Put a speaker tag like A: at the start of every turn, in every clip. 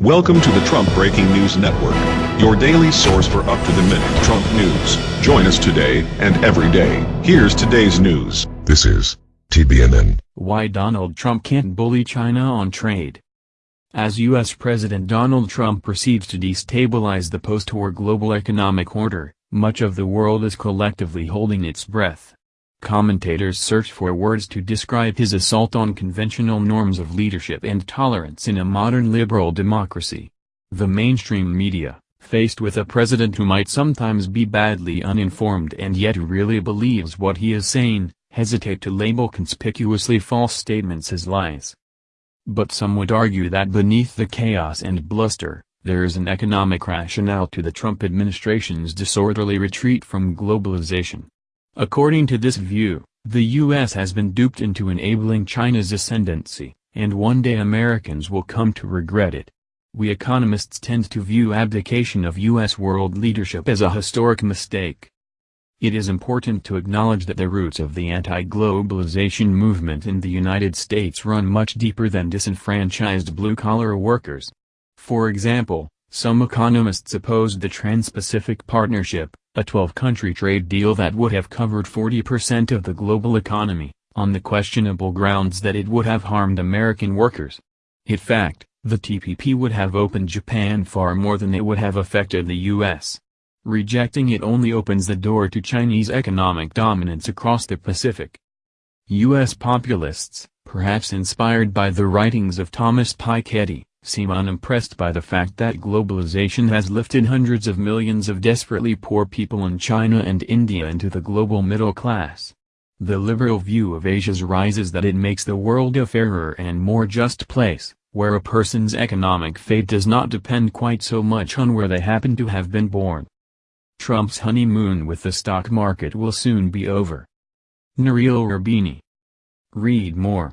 A: Welcome to the Trump Breaking News Network, your daily source for up-to-the-minute Trump news. Join us today and every day. Here's today's news.
B: This is TBNN.
C: Why Donald Trump can't bully China on trade. As U.S. President Donald Trump proceeds to destabilize the post-war global economic order, much of the world is collectively holding its breath. Commentators search for words to describe his assault on conventional norms of leadership and tolerance in a modern liberal democracy. The mainstream media, faced with a president who might sometimes be badly uninformed and yet really believes what he is saying, hesitate to label conspicuously false statements as lies. But some would argue that beneath the chaos and bluster, there is an economic rationale to the Trump administration's disorderly retreat from globalization. According to this view, the U.S. has been duped into enabling China's ascendancy, and one day Americans will come to regret it. We economists tend to view abdication of U.S. world leadership as a historic mistake. It is important to acknowledge that the roots of the anti-globalization movement in the United States run much deeper than disenfranchised blue-collar workers. For example, some economists opposed the Trans-Pacific Partnership, a 12-country trade deal that would have covered 40% of the global economy, on the questionable grounds that it would have harmed American workers. In fact, the TPP would have opened Japan far more than it would have affected the U.S. Rejecting it only opens the door to Chinese economic dominance across the Pacific. U.S. populists, perhaps inspired by the writings of Thomas Piketty, seem unimpressed by the fact that globalization has lifted hundreds of millions of desperately poor people in China and India into the global middle class. The liberal view of Asia's rise is that it makes the world a fairer and more just place, where a person's economic fate does not depend quite so much on where they happen to have been born. Trump's honeymoon with the stock market will soon be over. Nouriel Roubini. Read more.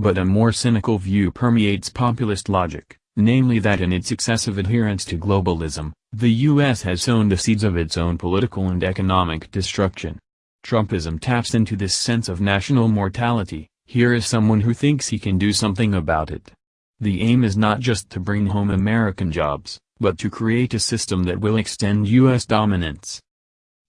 C: But a more cynical view permeates populist logic, namely that in its excessive adherence to globalism, the U.S. has sown the seeds of its own political and economic destruction. Trumpism taps into this sense of national mortality, here is someone who thinks he can do something about it. The aim is not just to bring home American jobs, but to create a system that will extend U.S. dominance.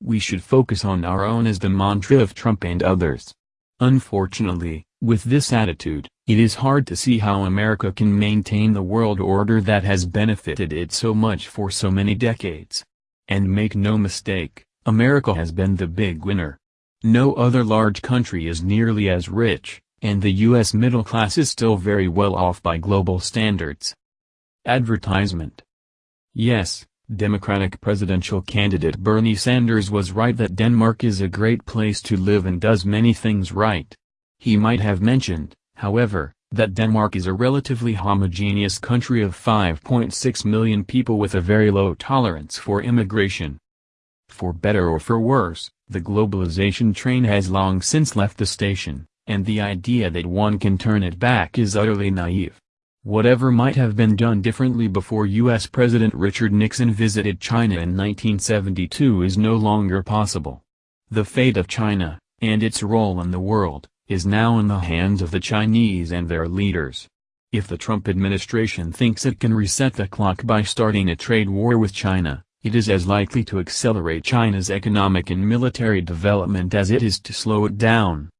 C: We should focus on our own as the mantra of Trump and others. Unfortunately, with this attitude, it is hard to see how America can maintain the world order that has benefited it so much for so many decades. And make no mistake, America has been the big winner. No other large country is nearly as rich, and the U.S. middle class is still very well off by global standards. Advertisement Yes, Democratic presidential candidate Bernie Sanders was right that Denmark is a great place to live and does many things right. He might have mentioned, however, that Denmark is a relatively homogeneous country of 5.6 million people with a very low tolerance for immigration. For better or for worse, the globalization train has long since left the station, and the idea that one can turn it back is utterly naive. Whatever might have been done differently before U.S. President Richard Nixon visited China in 1972 is no longer possible. The fate of China, and its role in the world, is now in the hands of the Chinese and their leaders. If the Trump administration thinks it can reset the clock by starting a trade war with China, it is as likely to accelerate China's economic and military development as it is to slow it down.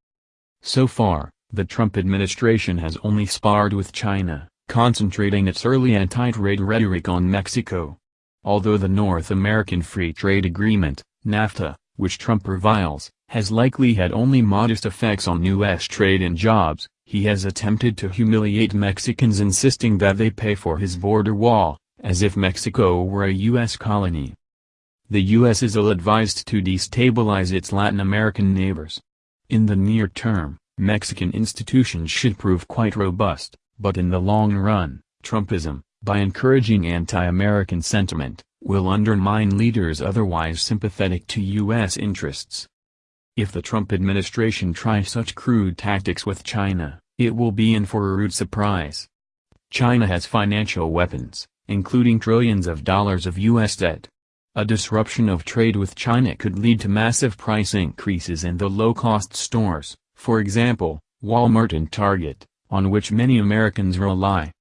C: So far, the Trump administration has only sparred with China, concentrating its early anti-trade rhetoric on Mexico. Although the North American Free Trade Agreement, NAFTA, which Trump reviles, has likely had only modest effects on U.S. trade and jobs, he has attempted to humiliate Mexicans insisting that they pay for his border wall, as if Mexico were a U.S. colony. The U.S. is ill-advised to destabilize its Latin American neighbors. In the near term, Mexican institutions should prove quite robust, but in the long run, Trumpism, by encouraging anti-American sentiment, will undermine leaders otherwise sympathetic to U.S. interests. If the Trump administration tries such crude tactics with China, it will be in for a rude surprise. China has financial weapons, including trillions of dollars of U.S. debt. A disruption of trade with China could lead to massive price increases in the low-cost stores, for example, Walmart and Target, on which many Americans rely.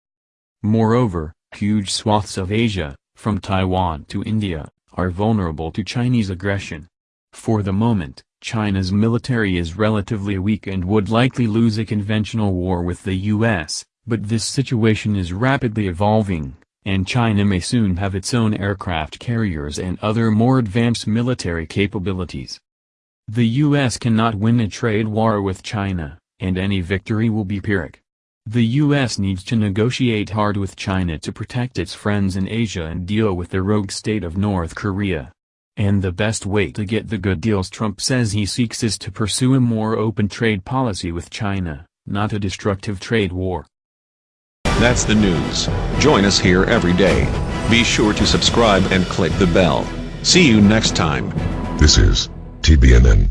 C: Moreover, Huge swaths of Asia, from Taiwan to India, are vulnerable to Chinese aggression. For the moment, China's military is relatively weak and would likely lose a conventional war with the U.S., but this situation is rapidly evolving, and China may soon have its own aircraft carriers and other more advanced military capabilities. The U.S. cannot win a trade war with China, and any victory will be Pyrrhic. The U.S. needs to negotiate hard with China to protect its friends in Asia and deal with the rogue state of North Korea. And the best way to get the good deals Trump says he seeks is to pursue a more open trade policy with China, not a destructive trade war.
A: That's the news. Join us here every day. Be sure to subscribe and click the bell. See you next time.
B: This is TBNN.